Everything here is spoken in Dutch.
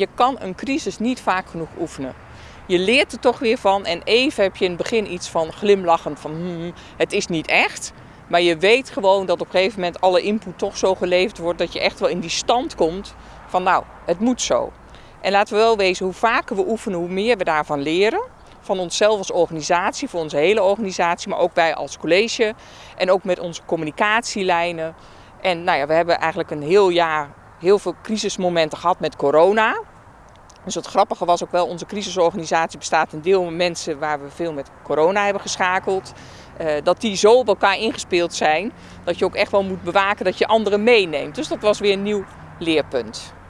je kan een crisis niet vaak genoeg oefenen. Je leert er toch weer van en even heb je in het begin iets van glimlachend van hmm, het is niet echt. Maar je weet gewoon dat op een gegeven moment alle input toch zo geleverd wordt dat je echt wel in die stand komt van nou, het moet zo. En laten we wel wezen, hoe vaker we oefenen, hoe meer we daarvan leren. Van onszelf als organisatie, voor onze hele organisatie, maar ook wij als college. En ook met onze communicatielijnen. En nou ja, we hebben eigenlijk een heel jaar heel veel crisismomenten gehad met corona. Dus het grappige was ook wel, onze crisisorganisatie bestaat een deel mensen waar we veel met corona hebben geschakeld. Uh, dat die zo op elkaar ingespeeld zijn, dat je ook echt wel moet bewaken dat je anderen meeneemt. Dus dat was weer een nieuw leerpunt.